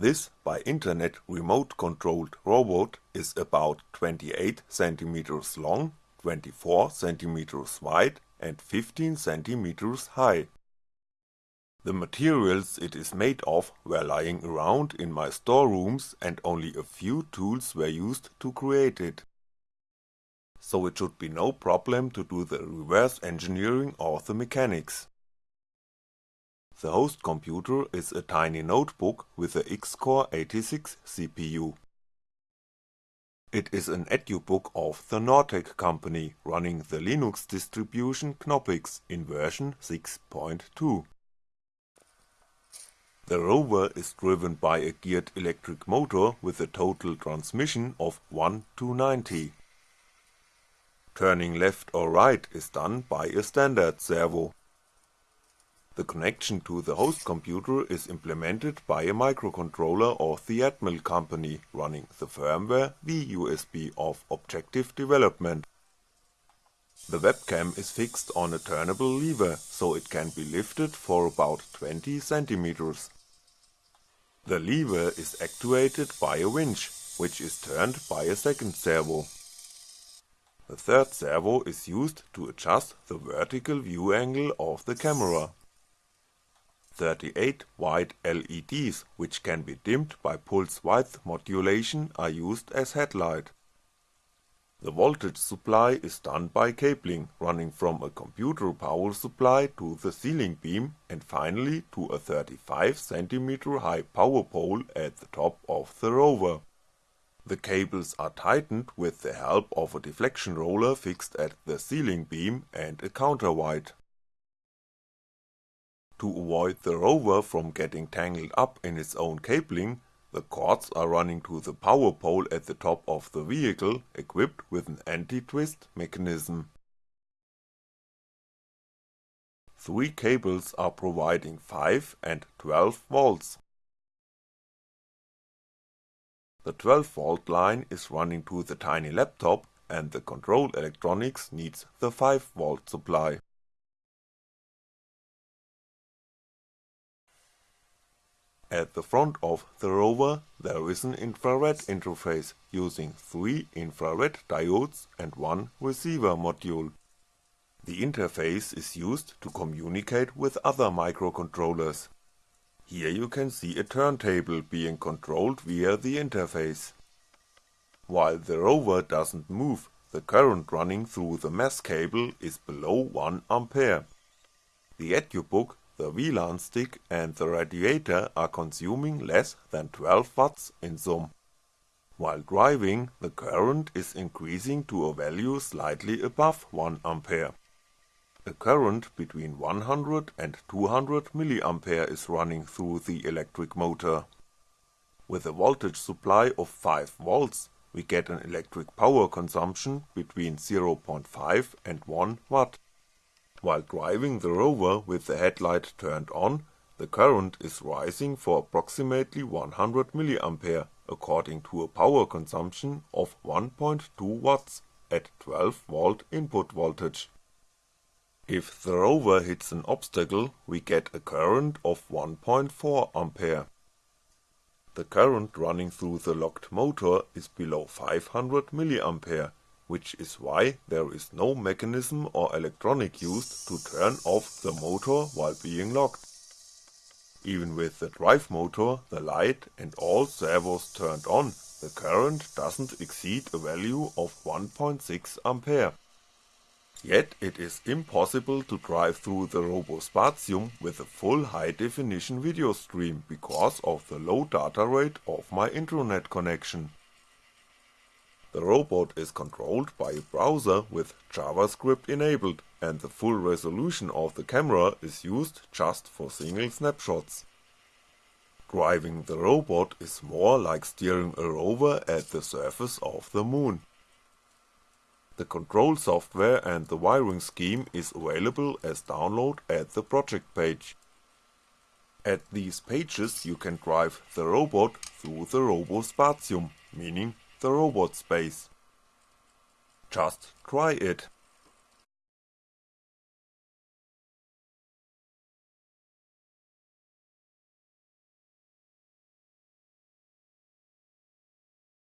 This by internet remote controlled robot is about 28 cm long, 24 cm wide and 15 cm high. The materials it is made of were lying around in my storerooms and only a few tools were used to create it. So it should be no problem to do the reverse engineering or the mechanics. The host computer is a tiny notebook with a X-Core 86 CPU. It is an edubook of the Nortec company running the Linux distribution Knoppix in version 6.2. The rover is driven by a geared electric motor with a total transmission of 1 to 90. Turning left or right is done by a standard servo. The connection to the host computer is implemented by a microcontroller of the Atmel company running the firmware VUSB of Objective Development. The webcam is fixed on a turnable lever, so it can be lifted for about 20 centimeters. The lever is actuated by a winch, which is turned by a second servo. The third servo is used to adjust the vertical view angle of the camera. 38 white LEDs which can be dimmed by pulse width modulation are used as headlight. The voltage supply is done by cabling running from a computer power supply to the ceiling beam and finally to a 35cm high power pole at the top of the rover. The cables are tightened with the help of a deflection roller fixed at the ceiling beam and a counterweight. To avoid the rover from getting tangled up in its own cabling, the cords are running to the power pole at the top of the vehicle equipped with an anti-twist mechanism. Three cables are providing 5 and 12 volts. The 12 volt line is running to the tiny laptop and the control electronics needs the 5 volt supply. At the front of the rover there is an infrared interface using three infrared diodes and one receiver module. The interface is used to communicate with other microcontrollers. Here you can see a turntable being controlled via the interface. While the rover doesn't move, the current running through the MES cable is below 1 ampere. The EduBook the WLAN stick and the radiator are consuming less than 12W in sum. While driving, the current is increasing to a value slightly above 1A. A current between 100 and 200mA is running through the electric motor. With a voltage supply of 5V, we get an electric power consumption between 0.5 and 1W. While driving the rover with the headlight turned on, the current is rising for approximately 100mA according to a power consumption of 1.2W at 12V input voltage. If the rover hits an obstacle, we get a current of 1.4A. The current running through the locked motor is below 500mA which is why there is no mechanism or electronic used to turn off the motor while being locked. Even with the drive motor, the light and all servos turned on, the current doesn't exceed a value of 1.6A. Yet it is impossible to drive through the Robo RoboSpatium with a full high definition video stream because of the low data rate of my intranet connection. The robot is controlled by a browser with JavaScript enabled and the full resolution of the camera is used just for single snapshots. Driving the robot is more like steering a rover at the surface of the moon. The control software and the wiring scheme is available as download at the project page. At these pages you can drive the robot through the RoboSpatium, meaning the robot space. Just try it.